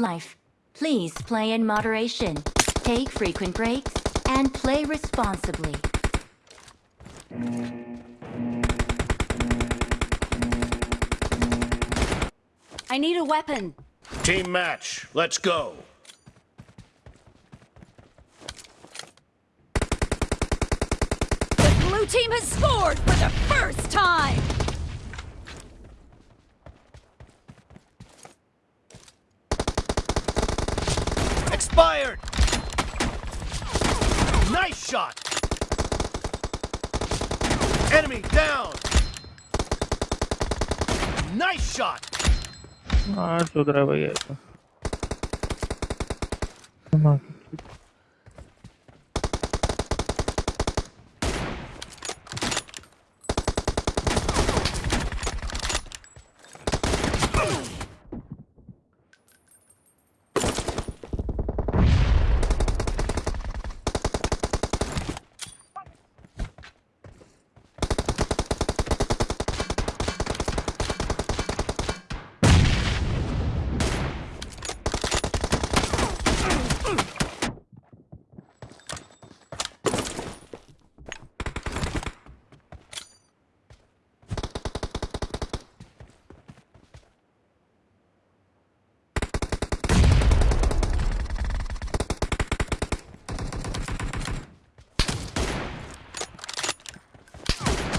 life. Please play in moderation. Take frequent breaks and play responsibly. I need a weapon. Team match, let's go. The blue team has scored for the first time! expired! Nice shot! Enemy down! Nice shot! Ah, so that I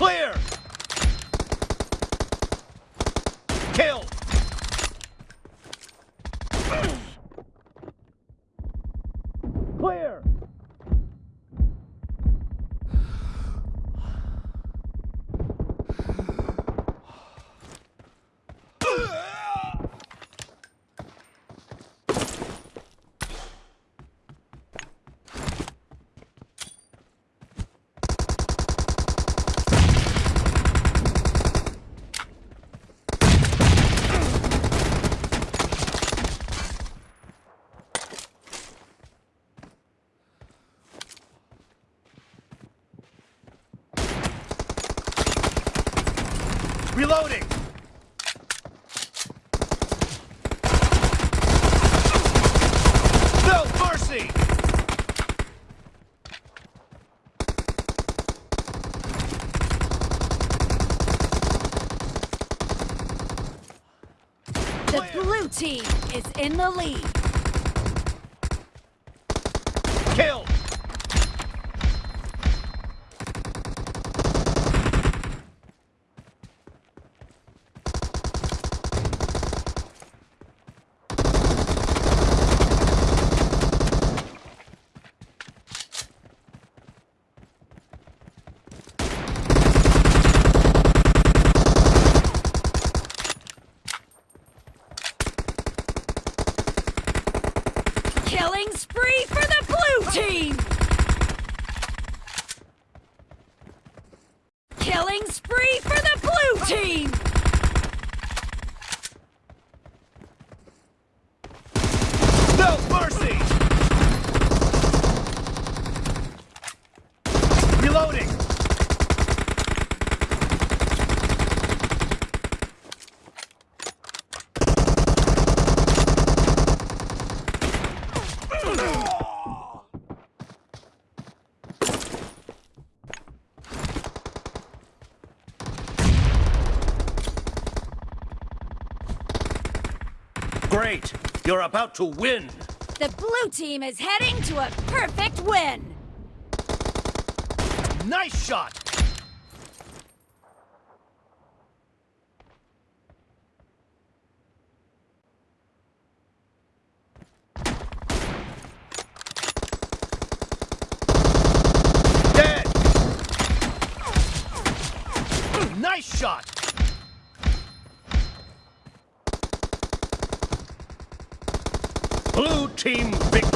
Clear! Kill! Clear! Reloading! No mercy! The blue team is in the lead. Kill! Killing spree for the blue team! Killing spree for the blue team! No mercy! Reloading! Great! You're about to win! The blue team is heading to a perfect win! Nice shot! Dead! Nice shot! Blue team victory!